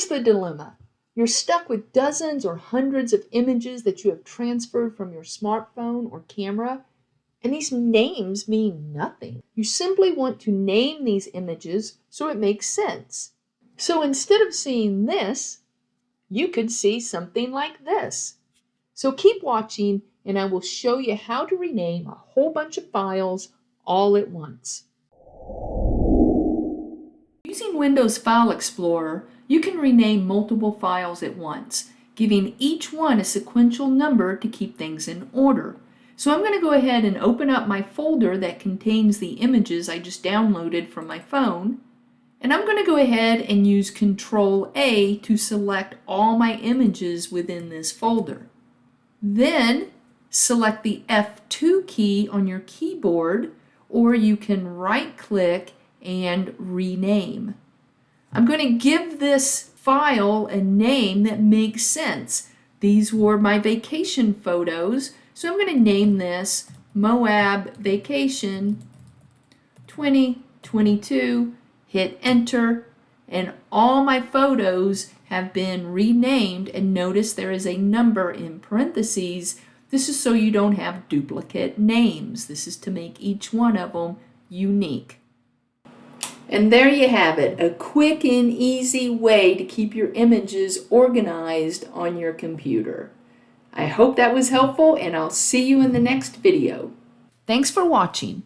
Here's the dilemma. You're stuck with dozens or hundreds of images that you have transferred from your smartphone or camera, and these names mean nothing. You simply want to name these images so it makes sense. So instead of seeing this, you could see something like this. So keep watching and I will show you how to rename a whole bunch of files all at once. Using Windows File Explorer, you can rename multiple files at once, giving each one a sequential number to keep things in order. So I'm going to go ahead and open up my folder that contains the images I just downloaded from my phone. And I'm going to go ahead and use Control A to select all my images within this folder. Then select the F2 key on your keyboard or you can right click and rename. I'm going to give this file a name that makes sense. These were my vacation photos, so I'm going to name this Moab Vacation 2022, hit enter, and all my photos have been renamed and notice there is a number in parentheses. This is so you don't have duplicate names. This is to make each one of them unique. And there you have it, a quick and easy way to keep your images organized on your computer. I hope that was helpful and I'll see you in the next video. Thanks for watching.